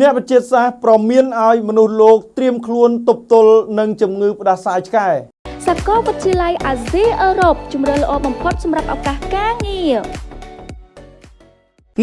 អ្នកវិទ្យាសាស្ត្រប្រមានឲ្យមនុស្សលោកត្រៀមខ្លួនទប់ទល់នឹងជំងឺផ្ដាសាយឆ្កែសាកលវិទ្យាល័យអាស៊ីអឺរ៉ុបជំរឿនល្អបំផុតសម្រាប់ឱកាសការងារ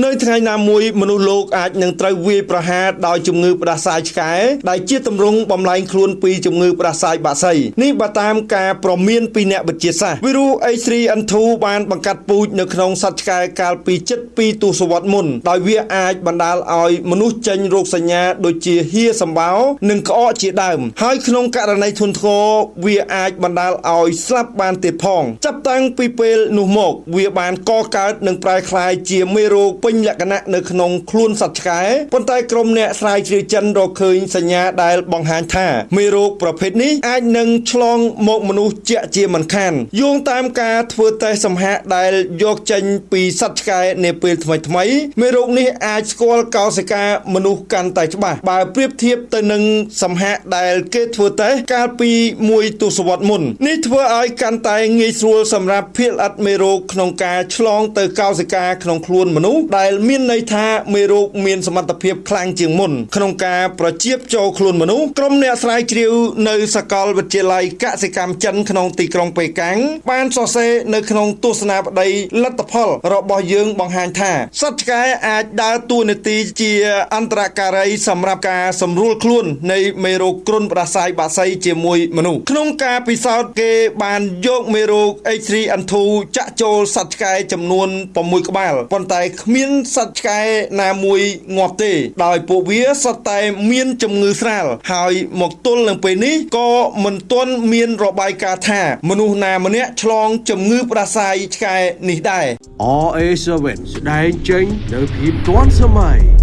នៅថ្ងៃណាមួយមនុស្សលោកអាចនឹងត្រូវវាយប្រហារដោយជំងឺផ្ដាសាយឆ្កែដែលជាទម្រង់បំលែងខ្លួនពីជំងឺផ្ដាសាយបាក់សីនេះបើតាមការប្រមានពីអ្នកវិទ្យាសាស្ត្រវីរុស H3N2 បានបង្កាត់ពូជនៅក្នុងសត្វឆ្កែកាលពី72ទសវត្សរ៍មុនដោយវាអាចបណ្ដាលឲ្យមនុស្សចេញរោគសញ្ញាដូចជាហៀសម្បោរនិងក្អកជាដើម ហើយក្នុងករណីធ្ងន់ធ្ងរវាអាចបណ្ដាលឲ្យស្លាប់បានទៀតផង ចាប់តាំងពីពេលនោះមក វាបានកកើតនិងប្រែក្លាយជាមេរោគពេញលក្ខណៈនៅក្នុងខ្លួនសត្វឆ្កែប៉ុន្តែក្រុមអ្នកស្រាវជ្រាវចិនរកឃើញសញ្ញាដែលបង្ហាញថាមេរោគប្រភេទនេះអាចនឹងឆ្លងមកមនុស្សជាក់ជាមិនខានយោងតាមការធ្វើតេស្តសម្ហាកដែលយកចេញពីសត្វឆ្កែនាពេលថ្មីថ្មីមេរោគនេះអាចស្គាល់កោសិកាមនុស្សកាន់តែច្បាស់បើប្រៀបធៀបទៅនឹងសម្ហាកដែលគេធ្វើតេស្តកាលពីមួយទសវត្សរ៍មុននេះធ្វើឲ្យកាន់តែងាយស្រួលសម្រាប់ភាគល្អិតមេរោគក្នុងការឆ្លងទៅកោសិកាក្នុងខ្លួនមនុស្សដែលមានន័យថាមេរោគមានសមត្ថភាពខ្លាំងជាងមុនក្នុងការប្រជាបចូលខ្លួនមនុស្សក្រុមអ្នកស្រាវជ្រាវនៅសាកលវិទ្យាល័យកសិកម្មចិនក្នុងទីក្រុងប៉េកាំងបានសរសេរនៅក្នុងទស្សនាបដីលទ្ធផលរបស់យើងបង្ហាញថាសត្វឆ្កែអាចដើរតួនាទីជាអន្តរការីសម្រាប់ការសម្រួលខ្លួននៃមេរោគគ្រុនផ្ដាសាយបាក់សីជាមួយមនុស្សក្នុងការពិសោធន៍គេបានយកមេរោគ H3N2 ចាក់ចូលសត្វឆ្កែចំនួន6ក្បាលប៉ុន្តែគ្មានសត្វឆ្កែណាមួយងាប់ទេ ដោយពួកវាសុទ្ធតែមានជំងឺស្រាលហើយមកទល់នឹងពេលនេះក៏មិនទាន់មានរបាយការណ៍ថា មនុស្សណាម្នាក់ឆ្លងជំងឺផ្ដាសាយឆ្កែនេះដែរ RA7 ស្ដែងចេញនៅភាពទាន់សម័យ